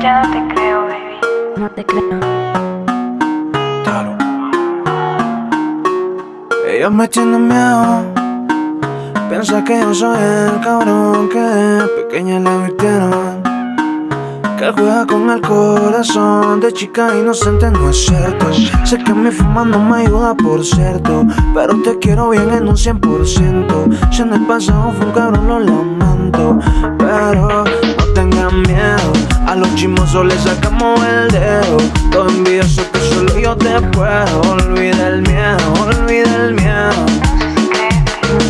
Ya no te creo, baby. No te creo. Claro. Ellos me tienen miedo. Piensa que yo soy el cabrón que de pequeña le vistieron. Que juega con el corazón de chica inocente, no es cierto. Sé que mi fama no me ayuda, por cierto. Pero te quiero bien en un 100%. Si en el pasado fue un cabrón, lo lamento. Pero. A los chismosos les sacamos el dedo. Todo envidioso que solo yo te puedo. Olvida el miedo, olvida el miedo.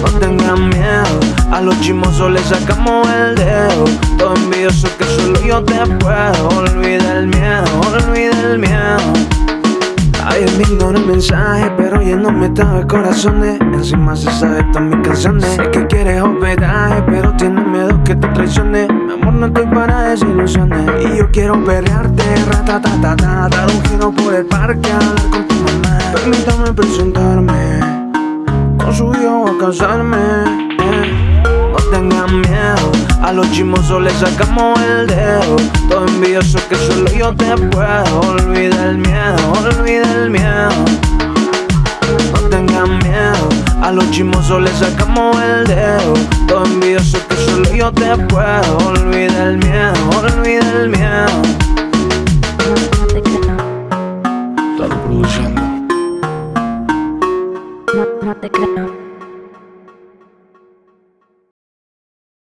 No tengan miedo, a los chismosos les sacamos el dedo. Todo envidioso que solo yo te puedo. Olvida el miedo, olvida el miedo. Ay, me ignora el mensaje, pero llenándome todo de corazones. Encima se sabe todas mis canciones. Sé que quieres hospedaje, pero tienes miedo que te traicione. No estoy para desilusiones. Y yo quiero perrearte, ratatatata. Dar un giro por el parque, hablar con tu mamá. Permítame presentarme con su hijo a casarme. No tengan miedo, a los chismosos les sacamos el dedo. Todo envidioso que solo yo te puedo. Olvida el miedo, olvida el miedo. No tengan miedo, a los chismosos les sacamos el dedo. Todo envidioso que yo te puedo. Olvida el miedo, olvida el miedo. No te creo. Claro, produciendo. No, no te creo.